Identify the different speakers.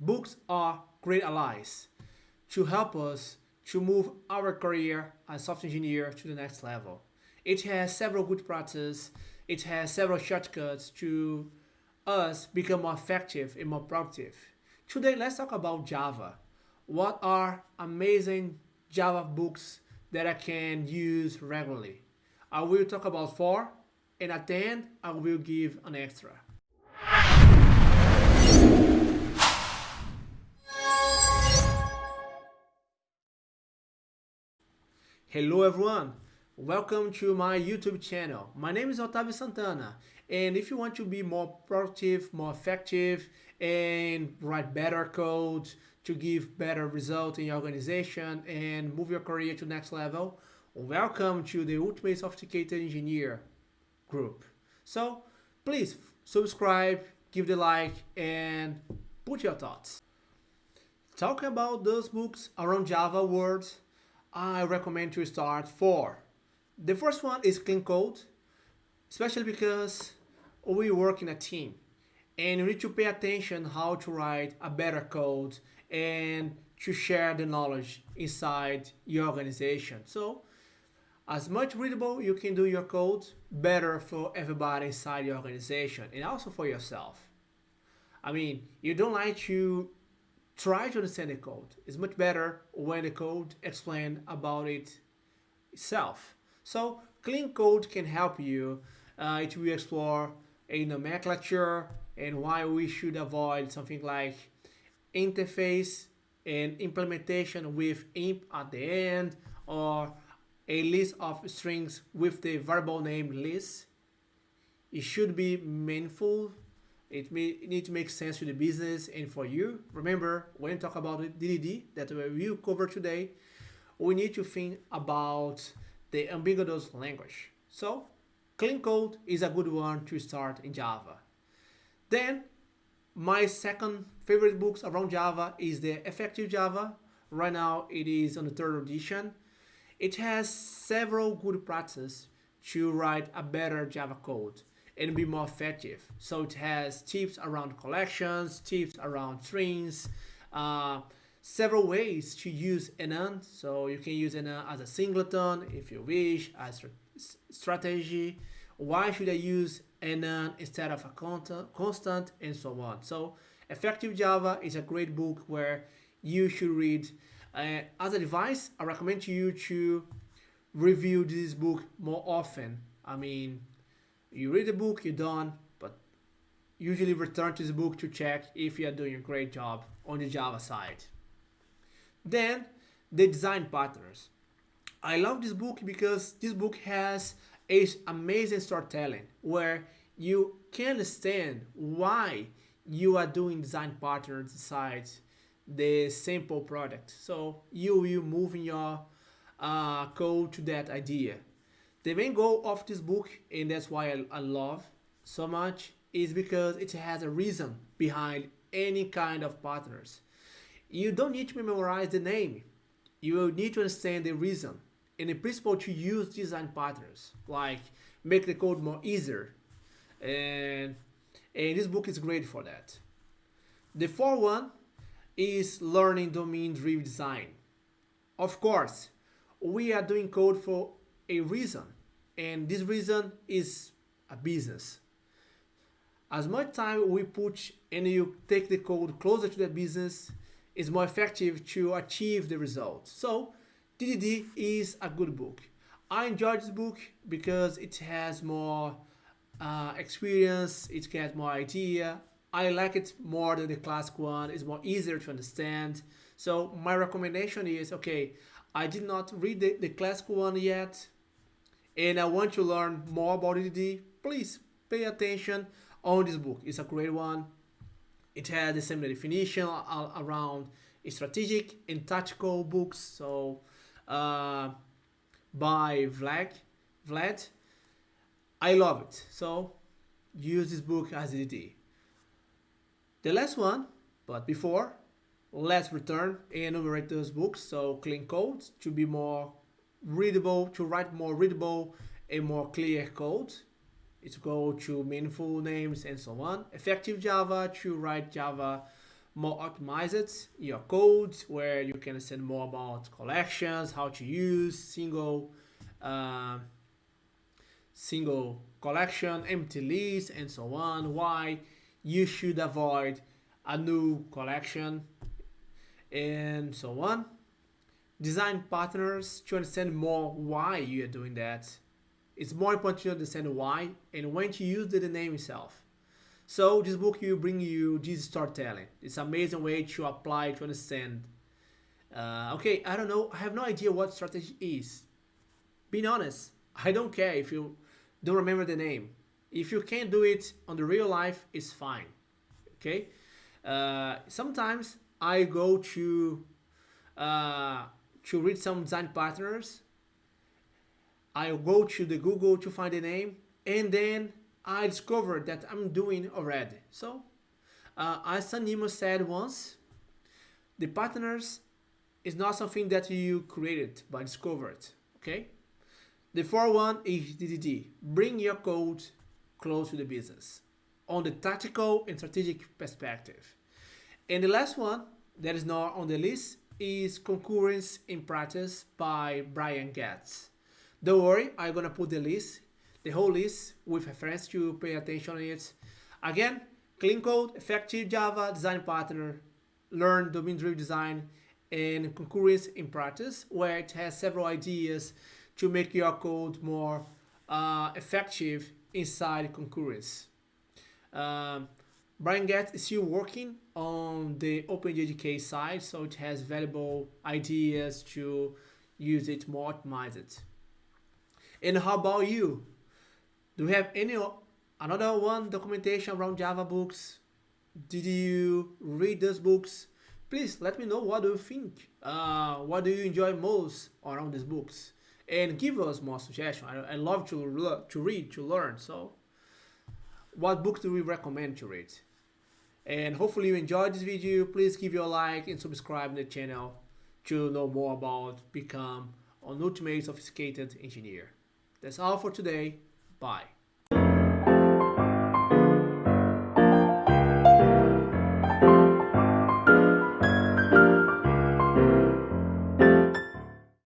Speaker 1: Books are great allies to help us to move our career as software engineer to the next level. It has several good practices, it has several shortcuts to us become more effective and more productive. Today, let's talk about Java. What are amazing Java books that I can use regularly? I will talk about four, and at the end, I will give an extra. Hello everyone, welcome to my YouTube channel. My name is Otavio Santana and if you want to be more productive, more effective and write better code to give better result in your organization and move your career to next level, welcome to the Ultimate Sophisticated Engineer group. So please subscribe, give the like and put your thoughts. Talking about those books around Java words, I recommend to start four. The first one is Clean Code, especially because we work in a team and you need to pay attention how to write a better code and to share the knowledge inside your organization. So as much readable you can do your code, better for everybody inside your organization and also for yourself. I mean, you don't like to try to understand the code. It's much better when the code explain about it itself. So clean code can help you uh, to explore a nomenclature and why we should avoid something like interface and implementation with imp at the end or a list of strings with the variable name list. It should be meaningful it, may, it needs to make sense to the business and for you. Remember, when talk about DDD that we will cover today, we need to think about the ubiquitous language. So, clean code is a good one to start in Java. Then, my second favorite books around Java is the Effective Java. Right now, it is on the third edition. It has several good practices to write a better Java code and be more effective. So it has tips around collections, tips around strings, uh, several ways to use enum. So you can use enum as a singleton if you wish, as strategy. Why should I use enum instead of a constant and so on. So Effective Java is a great book where you should read. Uh, as a device, I recommend you to review this book more often. I mean, you read the book, you're done, but usually return to the book to check if you are doing a great job on the Java side. Then, the design patterns. I love this book because this book has a amazing storytelling where you can understand why you are doing design patterns inside the simple product. So you will move in your uh, code to that idea. The main goal of this book, and that's why I, I love so much, is because it has a reason behind any kind of partners. You don't need to memorize the name. You will need to understand the reason and the principle to use design partners, like make the code more easier. And, and this book is great for that. The fourth one is learning domain-driven design. Of course, we are doing code for a reason and this reason is a business. As much time we put and you take the code closer to the business is more effective to achieve the results. So DDD is a good book. I enjoy this book because it has more uh, experience it has more idea. I like it more than the classic one. It's more easier to understand. So my recommendation is okay I did not read the, the classic one yet and I want to learn more about DDD, please pay attention on this book. It's a great one. It has the same definition around strategic and tactical books. So uh, by Vlad, Vlad, I love it. So use this book as DDD. The last one, but before, let's return and enumerate those books. So clean codes to be more readable, to write more readable and more clear code. It's go to meaningful names and so on. Effective Java to write Java more optimized your codes where you can understand more about collections, how to use single uh, single collection, empty list, and so on, why you should avoid a new collection, and so on. Design partners to understand more why you are doing that. It's more important to understand why and when to use the name itself. So this book will bring you this storytelling. It's amazing way to apply to understand. Uh, okay, I don't know. I have no idea what strategy is. Being honest, I don't care if you don't remember the name. If you can't do it on the real life, it's fine. Okay. Uh, sometimes I go to uh, to read some design partners. I go to the Google to find the name, and then I discovered that I'm doing already. So, uh, as Sanimo said once, the partners is not something that you created but discovered. Okay. The fourth one is DDD. Bring your code close to the business on the tactical and strategic perspective. And the last one that is not on the list is Concurrency in Practice by Brian Goetz. Don't worry, I'm gonna put the list the whole list with a reference to pay attention to it. Again, clean code, effective Java, design partner, learn domain-driven design, and concurrence in practice, where it has several ideas to make your code more uh, effective inside concurrence. Um, Brian Goetz is still working on the OpenJDK side, so it has valuable ideas to use it more optimized. And how about you? Do you have any another one documentation around Java books? Did you read those books? Please let me know what do you think. Uh, what do you enjoy most around these books? And give us more suggestions. I, I love to to read, to learn. So, what book do we recommend to read? And hopefully you enjoyed this video. Please give your like and subscribe to the channel to know more about become an ultimate sophisticated engineer. That's all for today. Bye.